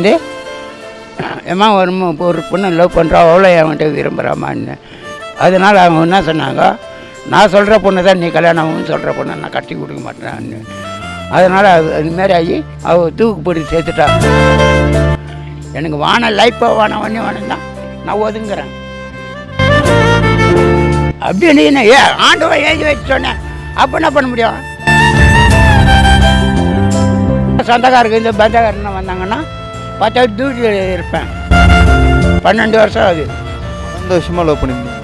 வந்து ஏம்மா ஒரு ஒரு பொண்ணு லவ் பண்ணுறா அவ்வளோ என்கிட்ட விரும்புகிறாமான்னு அதனால் அவங்க என்ன சொன்னாங்க நான் சொல்கிற பொண்ணு தான் நீ கல்யாணம் சொல்கிற பொண்ணை நான் கட்டி கொடுக்க மாட்டேன்னு அதனால் அது அதுமாரி ஆகி அவள் தூக்கு போட்டு சேர்த்துட்டா. எனக்கு வான லைஃப்பாக வானம் வண்ணி வானம் தான். நான் ஒதுங்குறேன். அப்படின்னு என்ன ஏ ஆண்டவன் எழுதி வச்சு சொன்னேன் அப்போ என்ன பண்ண முடியும்? சொந்தக்காரருக்கு இந்த பந்தக்காரன்னு வந்தாங்கன்னா பத்து டியூட்டியில் இருப்பேன் பன்னெண்டு வருஷம் ஆகுது. பன்னெண்டு வருஷமாக லவ் பண்ணியிருந்தீங்க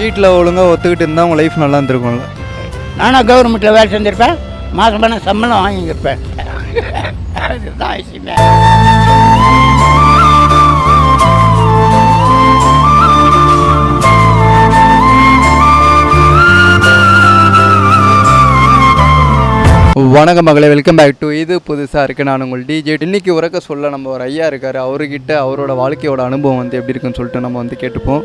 வீட்டில் ஒழுங்காக ஒத்துக்கிட்டு இருந்தால் உங்கள் லைஃப் நல்லா இருந்திருக்கும்ல. நானும் கவர்மெண்ட்டில் வேலை செஞ்சுருப்பேன். மாதம் பண்ண சம்பளம் வாங்கியிருப்பேன் அதுதான் விஷயமே. வணக்கம் மகளே வெல்கம் பேக் டு இது புதுசாக இருக்குது நான் உங்கள் டிஜே இன்னைக்கு உறக்க சொல்ல நம்ம ஒரு ஐயா இருக்கார். அவர்கிட்ட அவரோட வாழ்க்கையோட அனுபவம் வந்து எப்படி இருக்குன்னு சொல்லிட்டு நம்ம வந்து கேட்டுப்போம்.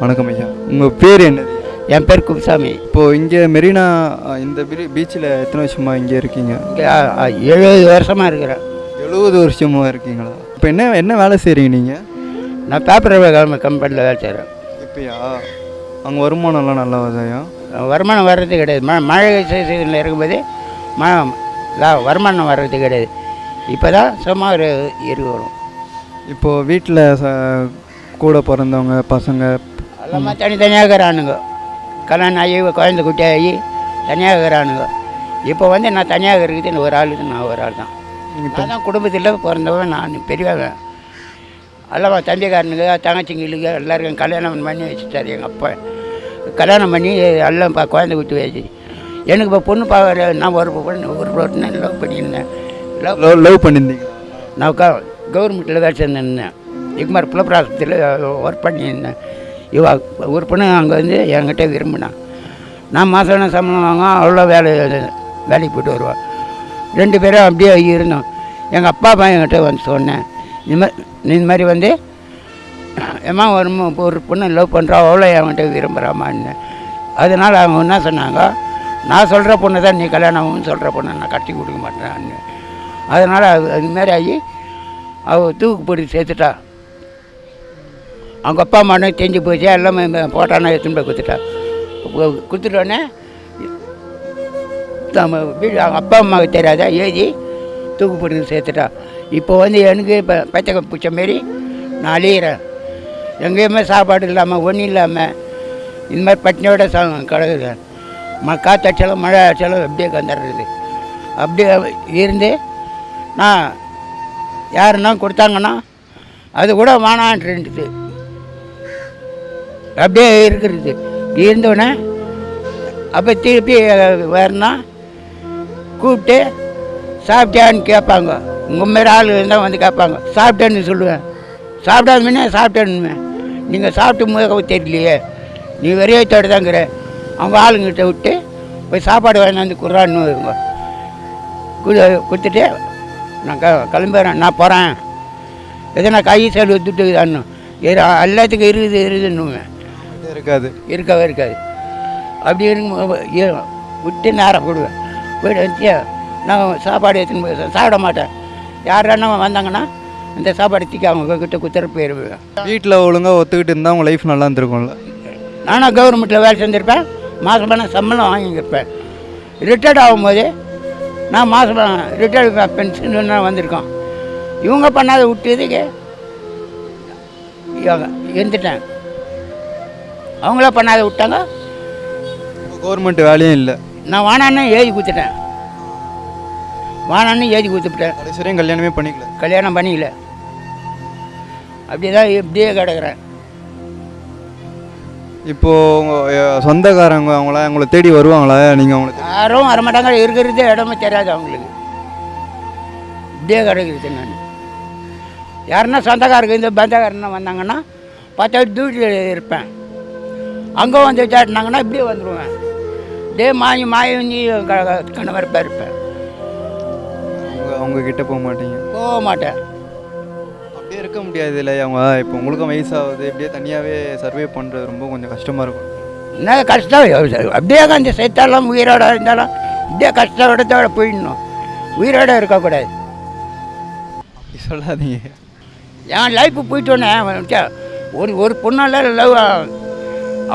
வணக்கம் ஐயா. உங்கள் பேர் என்னது? என் பேர் குப்சாமி இப்போது இங்கே மெரினா இந்த பீச்சில் எத்தனை வருஷமா இங்கே இருக்கீங்க? எழுபது வருஷமாக இருக்கிறேன். எழுபது வருஷமா இருக்கீங்களா? இப்போ என்ன என்ன வேலை செய்கிறீங்க நீங்கள் நான் பேப்பர் கிழமை கம்பெனியில் வேலை செய்கிறேன் இப்போயா? அங்கே வருமானம்லாம் நல்லா வருதாயா வருமானம் வர்றது கிடையாது. ம மழை சீசனில் இருக்கும்போது ம வருமானம் வர்றது கிடையாது. இப்போ தான் சும்மா ஒரு இரு வரும். இப்போது வீட்டில் ச கூட பிறந்தவங்க பசங்க எல்லாம் தனித்தனியாக இருக்கிறானுங்க. கல்யாணம் ஆகி குழந்தை குட்டி ஆகி தனியாக இருக்கிறானுங்க. இப்போ வந்து நான் தனியாக இருக்குது ஒரு ஆள் நான் ஒரு ஆள் தான் நான் தான் குடும்பத்தில் பிறந்தவன் நான் பெரியவன். எல்லாம் தம்பிக்காரனுங்க தங்கச்சிங்களுக்கு எல்லாருக்கும் கல்யாணம் பண்ணி வச்சுட்டாரு எங்கள் அப்பா. கல்யாணம் பண்ணி எல்லாம் இப்போ குழந்தை குட்டி வச்சு. எனக்கு இப்போ பொண்ணு பார்க்குற நான் ஒரு பொண்ணு ஒரு பொண்ணு லவ் பண்ணியிருந்தேன். லவ் லவ் பண்ணியிருந்தீங்க. நான் க கவர்மெண்ட்டில் வேலை செஞ்சிருந்தேன் இக்குமார் புலப்பர் ஆஸ்பத்திரியில் ஒர்க் பண்ணியிருந்தேன். இவ ஒரு பொண்ணு அங்கே வந்து என்கிட்ட விரும்பினான் நான் மாதம் சம்பளம் வாங்க அவ்வளோ வேலை வேலைக்கு போயிட்டு வருவாள் ரெண்டு பேரும் அப்படியே இருந்தோம். எங்கள் அப்பா அம்மா என்கிட்ட வந்து சொன்னேன். இந்த மாதிரி இந்த மாதிரி வந்து ஏம்மா ஒரு ஒரு பொண்ணு லவ் பண்ணுறா அவ்வளோ என்கிட்ட விரும்புகிறாமான்னு அதனால் அவங்க என்ன சொன்னாங்க நான் சொல்கிற பொண்ணு தான் நீ கல்யாணம் சொல்கிற பொண்ணை நான் கட்டி கொடுக்க மாட்டேன் அதனால் அது அதுமாரி ஆகி அவள் தூக்கு போட்டு சேர்த்துட்டா. அவங்க அப்பா அம்மா தெரிஞ்சு போச்சு எல்லாமே போட்டானா எடுத்துன்னு போய் கொடுத்துட்டா கொடுத்துட்டோன்னே குத்துட்டோன்னே நம்ம வீடு அவங்க அப்பா அம்மாவுக்கு தெரியாதா எழுதி தூக்கு போட்டு சேர்த்துட்டா. இப்போ வந்து எனக்கு இப்போ பச்சை பிடிச்ச மாரி நான் அழியிறேன். எங்கேயுமே சாப்பாடு இல்லாமல் ஒன்றும் இல்லாமல் இந்த மாதிரி பட்டினியோட சா கிடக்குது காற்றடிச்சாலும் மழை அடிச்சாலும் அப்படியே கந்துடுறது அப்படியே இருந்து நான் யாருன்னா கொடுத்தாங்கன்னா அது கூட வானான்ட்டு அப்படியே இருக்கிறது. இருந்தோடனே அப்போ திருப்பி வரனா கூப்பிட்டு சாப்பிட்டியான்னு கேட்பாங்க. உங்கள் மாரி ஆள் இருந்தால் வந்து கேட்பாங்க. சாப்பிட்டேன்னு சொல்லுவேன். சாப்பிடாமனே சாப்பிட்டேன்னு நீங்கள் சாப்பிட்டு முக தெரியலையே. நீ வெறியத்தோடு தாங்கிற அவங்க ஆளுங்கிட்ட விட்டு போய் சாப்பாடு வாங்கிட்டு குறான்னு வருங்க கு- கொடுத்துட்டு நான் க கிளம்புறேன். நான் போகிறேன் எதனா கை செலவு துட்டு தான்னு எல்லாத்துக்கும் இருக்குது இருக்குதுன்னுவேன். இது இருக்காது. இருக்கவே இருக்காது. அப்படி இருக்கும் விட்டு நேரம் போடுவேன். போய்ட்டு வந்து நான் சாப்பாடு எடுத்துன்னு போய் சாப்பிட மாட்டேன். யாரானா வந்தாங்கன்னா இந்த சாப்பாடு தூக்கி அவங்க கிட்ட குத்துற போயிடுவேன். வீட்டில் ஒழுங்காக ஒத்துக்கிட்டு இருந்தால் உங்கள் லைஃப் நல்லா இருந்திருக்கும்ல. நானும் கவர்மெண்ட்டில் வேலை செஞ்சுருப்பேன். மாதம் பண்ண சம்பளம் வாங்கியிருப்பேன். ரிட்டையர்ட் ஆகும்போது நான் மாதம் ரிட்டையர்ட் பென்ஷன் வந்திருக்கோம். இவங்க பண்ணாத விட்டதுக்கு இருந்துட்டேன் அவங்கள பண்ணாத விட்டாங்க. கவர்மெண்ட் வேலையும் இல்லை. நான் வானான்னு எழுதி கொடுத்துட்டேன். வானான்னு எழுதி கொடுத்துட்டேன் கடைசி வரையும் கல்யாணமே பண்ணிக்கல. கல்யாணம் பண்ணிக்கல. அப்படியே தான் இப்படியே கிடக்குறேன். இப்போது உங்கள் சொந்தக்காரங்க அவங்கள உங்களை தேடி வருவாங்களா? நீங்கள் அவங்கள தேடி- யாரும் வரமாட்டாங்க இருக்கிறதே இடமே தெரியாது அவங்களுக்கு. இப்படியே கிடக்குறது நான் யாருன்னா சொந்தக்காரருக்கு இந்த பந்தக்காரன்னு வந்தாங்கன்னா பத்து டியூட்டியில் இருப்பேன். அங்கே வந்து சாட்டினாங்கன்னா இப்படியே வந்துடுவேன் டே மாயி மாயஞ்சி கணவரப்பாக இருப்பேன். அவங்க அவங்க கிட்ட போக மாட்டீங்க? போக மாட்டேன். அப்படியே இருக்க முடியாது இல்லை அவங்க இப்போ உங்களுக்கும் வயசாகுது. இப்படியே தனியாகவே சர்வே பண்ணுறது ரொம்ப கொஞ்சம் கஷ்டமாக இருக்கும். என்ன கஷ்டம்? அப்படியே அந்த செத்தாலும் உயிரோட இருந்தாலும் அப்படியே கஷ்டத்தோட போயிடணும் உயிரோட இருக்கக்கூடாது. சொல்லாதீங்க. என் லைஃப் போயிட்டோன்னே ஒரு ஒரு பொண்ணால் லவ்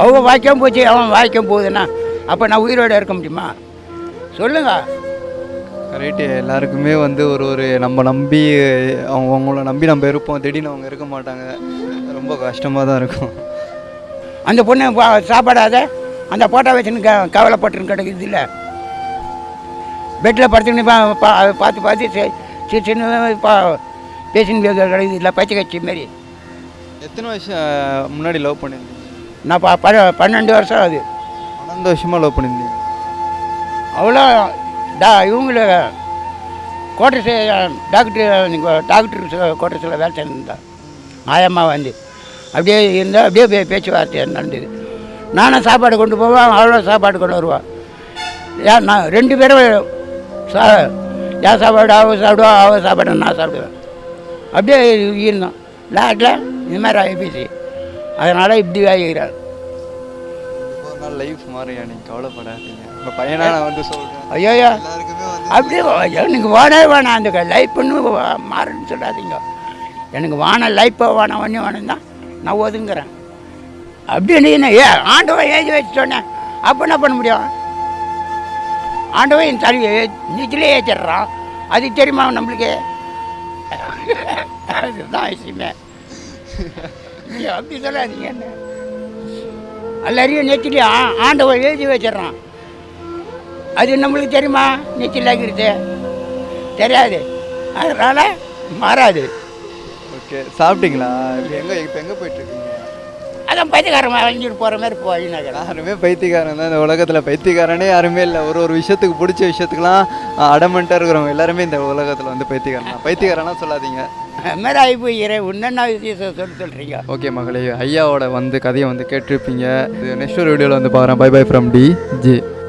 அவங்க வாய்க்காம போச்சு அவன் வாய்க்காம போகுதுன்னா அப்போ நான் உயிரோடு இருக்க முடியுமா? சொல்லுங்கள் கரெக்டு எல்லாருக்குமே வந்து ஒரு ஒரு நம்ம நம்பி அவங்க அவங்கள நம்பி நம்ம இருப்போம். திடீர்னு அவங்க இருக்க மாட்டாங்க. ரொம்ப கஷ்டமாக தான் இருக்கும். அந்த பொண்ணு சாப்பாடாத. அந்த போட்டோ வச்சுன்னு க கவலைப்பட்டுன்னு கிடக்குது இல்லை. பெட்டில் படுத்துன்னு பார்த்து பார்த்து சின்ன பா பேசின்னு கிடக்குது. இல்லை பச்சை கட்சி மாரி. எத்தனை வருஷம் முன்னாடி லவ் பண்ணியிருந்தீங்க நான் ப பன்னெண்டு வருஷம் ஆகுது. பன்னெண்டு வருஷமாக லவ் பண்ணியிருந்தீங்க அவ்வளோ டா இவங்கள கோட்டை டாக்டர் டாக்டர் கோட்டர்ஸில் வேலை செஞ்சிருந்தேன் மாயம்மா வந்து. அப்படியே இருந்தால் அப்படியே பே பேச்சுவார்த்தை நடந்தது. நானும் சாப்பாடு கொண்டு போவேன் அவ்வளோ சாப்பாடு கொண்டு வருவான் ஏன் நான் ரெண்டு பேரும் சா என் சாப்பாடு அவ சாப்பிடுவா அவ சாப்பாடு நான் சாப்பிடுவேன். அப்படியே இருந்தோம் லாட்டில் இந்த மாதிரி ஆகிப்போச்சு அதனால் இப்படி ஆகிக்கிறார். லைஃப் மாறியா எனக்கு கவலைப்படாதீங்க. உங்கள் பையனா நான் வந்து சொல்கிறேன் ஐயோயோ அப்படியே எனக்கு வானே வேணாம் அந்த லைஃப் பண்ணு மாறுன்னு சொல்லாதீங்க. எனக்கு வான லைஃப்பை வேணாம் ஒன்று வேணும் தான். நான் ஒதுங்குறேன். அப்படி நீ என்ன ஏ ஆண்டவன் ஏஜ் வச்சு சொன்னேன் அப்போ என்ன பண்ண முடியும்? ஆண்டவன் என் தலை நீச்சிலே ஏற்றிடுறான் அது தெரியுமா நம்மளுக்கு? அதுதான் விஷயமே. நீ அப்படி சொல்லாதீங்க என்ன. எல்லாரையும் நெத்திலே ஆண்டவன் எழுதி வச்சிடுறான். அது நம்மளுக்கு தெரியுமா? நீச்சல் ஆகிறது தெரியாது. அதனால் மாறாது. ஓகே சாப்பிட்டீங்களா? இப்போ எங்கே இப்போ எங்கே போயிட்டுருக்கீங்க? அதான் பைத்தியக்காரன் வாங்கிட்டு போகிற மாதிரி போயினாக்கிறேன் யாருமே பைத்தியக்காரன் தான் இந்த உலகத்தில். பைத்தியக்காரனே யாருமே இல்லை. ஒரு ஒரு விஷயத்துக்கு பிடிச்ச விஷயத்துக்குலாம் அடமெண்ட்டாக இருக்கிறவங்க எல்லாருமே இந்த உலகத்தில் வந்து பைத்தியக்காரன் பைத்தியக்காரனா சொல்லாதீங்க. மாதிரி ஆகி போய்கிறேன் என்னென்ன விஷயம் சொல்லி சொல்கிறீங்க ஓகே மகளே ஐயாவோட வந்து கதையை வந்து கேட்டிருப்பீங்க. இது நெக்ஸ்ட் ஒரு வீடியோவில் வந்து பாருங்கள் bye bye from T J